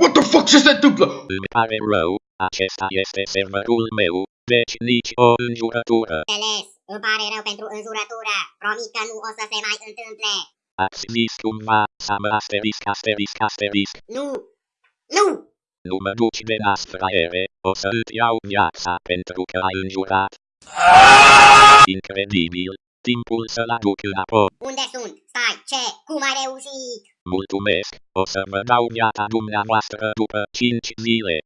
What the fuck ce se întâmplă? Îmi pare rău, acesta este serverul meu, deci nici o înjurătură. Înțeles, îmi pare rău pentru înjurătură. Promit că nu o să se mai întâmple. Ați zis cumva, să mă asterisc, asterisc, asterisc. Nu! Nu! Nu mă duci de nas, fraiere, o să îți iau viața pentru că ai înjurat. Incredibil, timpul să-l aduc înapoi. Unde sunt? Stai, ce? Cum ai reușit? Mulțumesc, o să vă dau viața dumneavoastră după 5 zile.